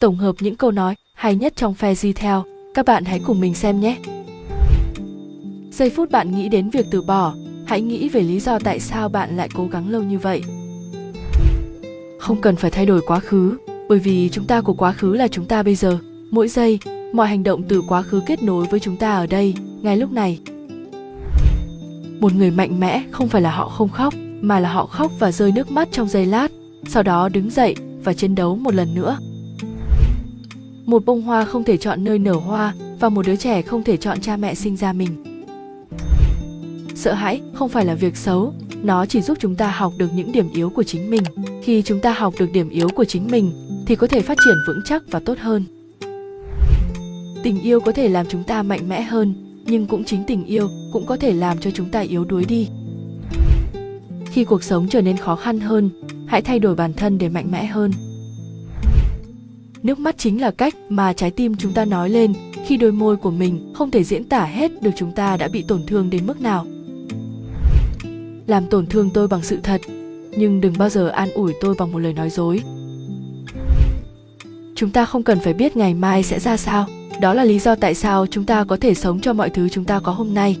tổng hợp những câu nói hay nhất trong phe di theo. Các bạn hãy cùng mình xem nhé. Giây phút bạn nghĩ đến việc từ bỏ, hãy nghĩ về lý do tại sao bạn lại cố gắng lâu như vậy. Không cần phải thay đổi quá khứ, bởi vì chúng ta của quá khứ là chúng ta bây giờ. Mỗi giây, mọi hành động từ quá khứ kết nối với chúng ta ở đây, ngay lúc này. Một người mạnh mẽ không phải là họ không khóc, mà là họ khóc và rơi nước mắt trong giây lát, sau đó đứng dậy và chiến đấu một lần nữa. Một bông hoa không thể chọn nơi nở hoa và một đứa trẻ không thể chọn cha mẹ sinh ra mình. Sợ hãi không phải là việc xấu, nó chỉ giúp chúng ta học được những điểm yếu của chính mình. Khi chúng ta học được điểm yếu của chính mình thì có thể phát triển vững chắc và tốt hơn. Tình yêu có thể làm chúng ta mạnh mẽ hơn, nhưng cũng chính tình yêu cũng có thể làm cho chúng ta yếu đuối đi. Khi cuộc sống trở nên khó khăn hơn, hãy thay đổi bản thân để mạnh mẽ hơn. Nước mắt chính là cách mà trái tim chúng ta nói lên khi đôi môi của mình không thể diễn tả hết được chúng ta đã bị tổn thương đến mức nào. Làm tổn thương tôi bằng sự thật, nhưng đừng bao giờ an ủi tôi bằng một lời nói dối. Chúng ta không cần phải biết ngày mai sẽ ra sao, đó là lý do tại sao chúng ta có thể sống cho mọi thứ chúng ta có hôm nay.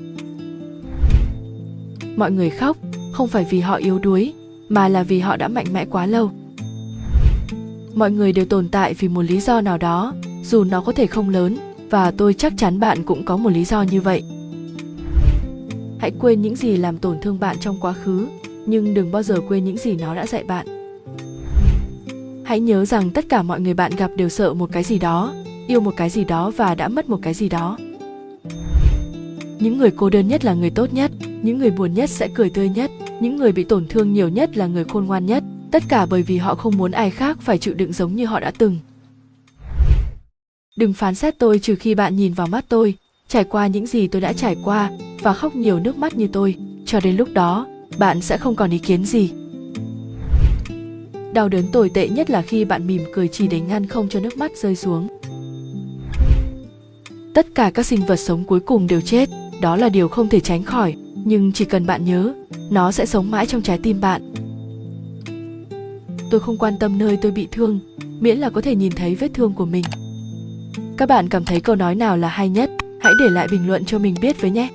Mọi người khóc không phải vì họ yếu đuối, mà là vì họ đã mạnh mẽ quá lâu mọi người đều tồn tại vì một lý do nào đó, dù nó có thể không lớn, và tôi chắc chắn bạn cũng có một lý do như vậy. Hãy quên những gì làm tổn thương bạn trong quá khứ, nhưng đừng bao giờ quên những gì nó đã dạy bạn. Hãy nhớ rằng tất cả mọi người bạn gặp đều sợ một cái gì đó, yêu một cái gì đó và đã mất một cái gì đó. Những người cô đơn nhất là người tốt nhất, những người buồn nhất sẽ cười tươi nhất, những người bị tổn thương nhiều nhất là người khôn ngoan nhất tất cả bởi vì họ không muốn ai khác phải chịu đựng giống như họ đã từng. Đừng phán xét tôi trừ khi bạn nhìn vào mắt tôi, trải qua những gì tôi đã trải qua và khóc nhiều nước mắt như tôi. Cho đến lúc đó, bạn sẽ không còn ý kiến gì. Đau đớn tồi tệ nhất là khi bạn mỉm cười chỉ để ngăn không cho nước mắt rơi xuống. Tất cả các sinh vật sống cuối cùng đều chết. Đó là điều không thể tránh khỏi, nhưng chỉ cần bạn nhớ, nó sẽ sống mãi trong trái tim bạn tôi không quan tâm nơi tôi bị thương, miễn là có thể nhìn thấy vết thương của mình. Các bạn cảm thấy câu nói nào là hay nhất? Hãy để lại bình luận cho mình biết với nhé.